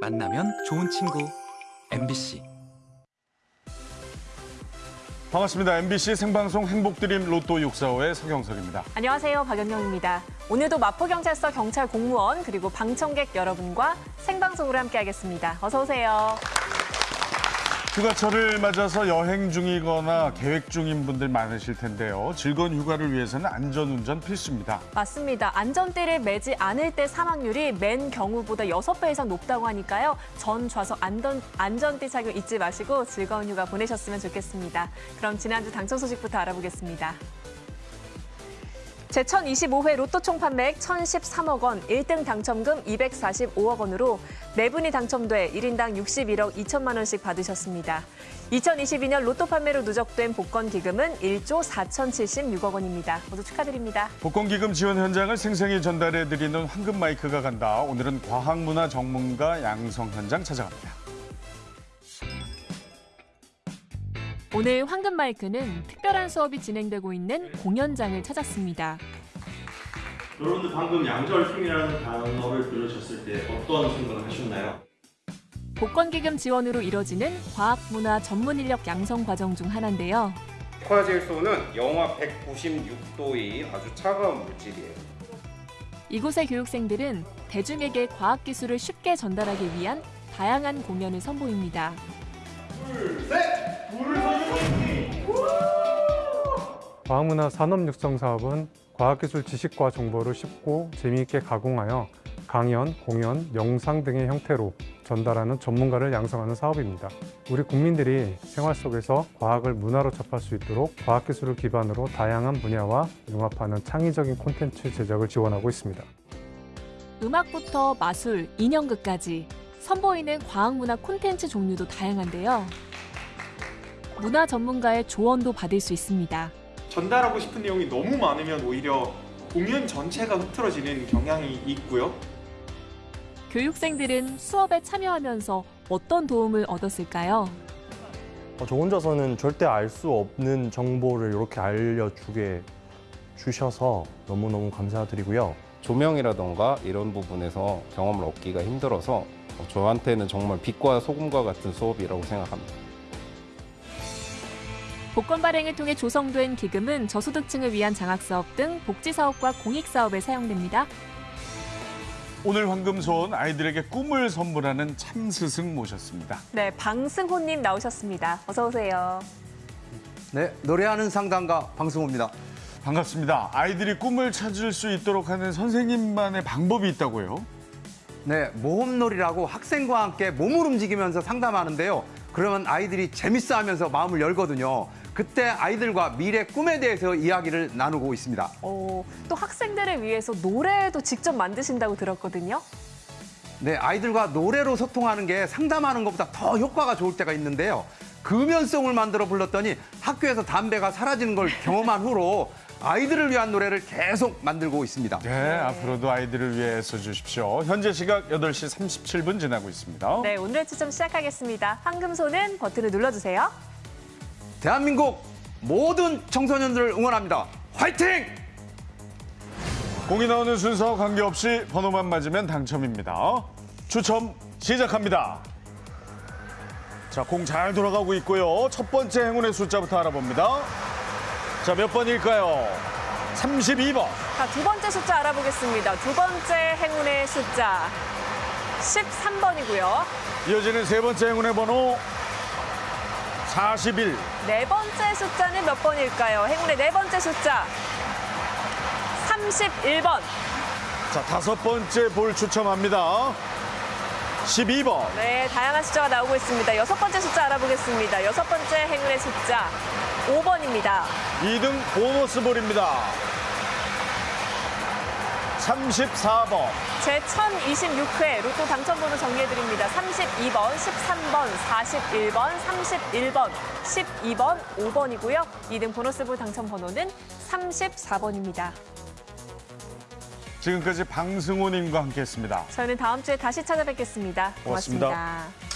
만나면 좋은 친구 MBC 반갑습니다. MBC 생방송 행복드림 로또 645의 서경석입니다. 안녕하세요. 박연경입니다. 오늘도 마포경찰서 경찰 공무원 그리고 방청객 여러분과 생방송으로 함께하겠습니다. 어서 오세요. 휴가철을 맞아서 여행 중이거나 계획 중인 분들 많으실 텐데요. 즐거운 휴가를 위해서는 안전운전 필수입니다. 맞습니다. 안전띠를 매지 않을 때 사망률이 맨 경우보다 6배 이상 높다고 하니까요. 전 좌석 안전, 안전띠 착용 잊지 마시고 즐거운 휴가 보내셨으면 좋겠습니다. 그럼 지난주 당첨 소식부터 알아보겠습니다. 제1025회 로또 총 판매액 1,013억 원, 1등 당첨금 245억 원으로 네 분이 당첨돼 1인당 61억 2천만 원씩 받으셨습니다. 2022년 로또 판매로 누적된 복권 기금은 1조 4,076억 원입니다. 모두 축하드립니다. 복권 기금 지원 현장을 생생히 전달해드리는 황금 마이크가 간다. 오늘은 과학문화 전문가 양성 현장 찾아갑니다. 오늘 황금 마이크는 특별한 수업이 진행되고 있는 공연장을 찾았습니다. 여러분들 방금 양절팀이라는 단어를 들으셨을 때 어떤 생각을 하셨나요? 복권기금 지원으로 이뤄지는 과학문화 전문 인력 양성 과정 중 하나인데요. 액화질소는 영하 196도의 아주 차가운 물질이에요. 이곳의 교육생들은 대중에게 과학기술을 쉽게 전달하기 위한 다양한 공연을 선보입니다. 과학문화 산업 육성 사업은 과학기술 지식과 정보를 쉽고 재미있게 가공하여 강연, 공연, 영상 등의 형태로 전달하는 전문가를 양성하는 사업입니다. 우리 국민들이 생활 속에서 과학을 문화로 접할 수 있도록 과학기술을 기반으로 다양한 분야와 융합하는 창의적인 콘텐츠 제작을 지원하고 있습니다. 음악부터 마술, 인형극까지 선보이는 과학문화 콘텐츠 종류도 다양한데요. 문화 전문가의 조언도 받을 수 있습니다. 전달하고 싶은 내용이 너무 많으면 오히려 공연 전체가 흐트러지는 경향이 있고요. 교육생들은 수업에 참여하면서 어떤 도움을 얻었을까요? 어, 저 혼자서는 절대 알 수 없는 정보를 이렇게 알려주게 주셔서 너무너무 감사드리고요. 조명이라던가 이런 부분에서 경험을 얻기가 힘들어서 어, 저한테는 정말 빛과 소금과 같은 수업이라고 생각합니다. 복권 발행을 통해 조성된 기금은 저소득층을 위한 장학사업 등 복지사업과 공익사업에 사용됩니다. 오늘 황금소원 아이들에게 꿈을 선물하는 참스승 모셨습니다. 네, 방승호님 나오셨습니다. 어서 오세요. 네, 노래하는 상담가 방승호입니다. 반갑습니다. 아이들이 꿈을 찾을 수 있도록 하는 선생님만의 방법이 있다고요? 네, 모험놀이라고 학생과 함께 몸을 움직이면서 상담하는데요. 그러면 아이들이 재밌어 하면서 마음을 열거든요. 그때 아이들과 미래 꿈에 대해서 이야기를 나누고 있습니다. 어, 또 학생들을 위해서 노래도 직접 만드신다고 들었거든요. 네, 아이들과 노래로 소통하는 게 상담하는 것보다 더 효과가 좋을 때가 있는데요. 금연송을 만들어 불렀더니 학교에서 담배가 사라지는 걸 경험한 후로 아이들을 위한 노래를 계속 만들고 있습니다. 네, 앞으로도 아이들을 위해 써주십시오. 현재 시각 8시 37분 지나고 있습니다. 네, 오늘의 추첨 시작하겠습니다. 황금손은 버튼을 눌러주세요. 대한민국 모든 청소년들을 응원합니다. 화이팅! 공이 나오는 순서 관계없이 번호만 맞으면 당첨입니다. 추첨 시작합니다. 자, 공 잘 돌아가고 있고요. 첫 번째 행운의 숫자부터 알아봅니다. 자, 몇 번일까요? 32번. 자, 두 번째 숫자 알아보겠습니다. 두 번째 행운의 숫자 13번이고요. 이어지는 세 번째 행운의 번호 41. 네 번째 숫자는 몇 번일까요? 행운의 네 번째 숫자 31번. 자, 다섯 번째 볼 추첨합니다. 12번. 네, 다양한 숫자가 나오고 있습니다. 여섯 번째 숫자 알아보겠습니다. 여섯 번째 행운의 숫자 5번입니다. 2등 보너스 볼입니다. 34번. 제 1026회 로또 당첨번호 정리해드립니다. 32번, 13번, 41번, 31번, 12번, 5번이고요. 2등 보너스볼 당첨번호는 34번입니다. 지금까지 방승호님과 함께했습니다. 저희는 다음 주에 다시 찾아뵙겠습니다 고맙습니다. 고맙습니다.